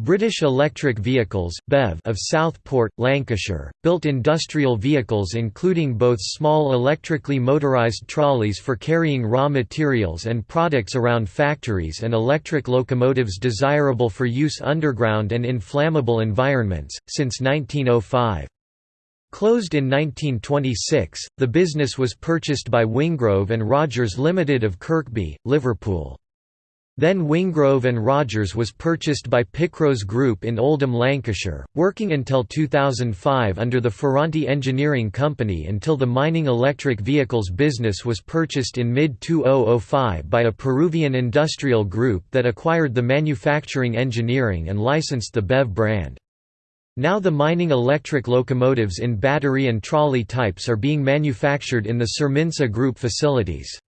British Electric Vehicles BEV of Southport, Lancashire, built industrial vehicles including both small electrically motorised trolleys for carrying raw materials and products around factories and electric locomotives desirable for use underground and in flammable environments, since 1905. Closed in 1926, the business was purchased by Wingrove and Rogers Limited of Kirkby, Liverpool. Then Wingrove and Rogers was purchased by Picrose Group in Oldham, Lancashire, working until 2005 under the Ferranti Engineering Company until the mining electric vehicles business was purchased in mid-2005 by a Peruvian industrial group that acquired the manufacturing engineering and licensed the BEV brand. Now the mining electric locomotives in battery and trolley types are being manufactured in the Surminsa Group facilities.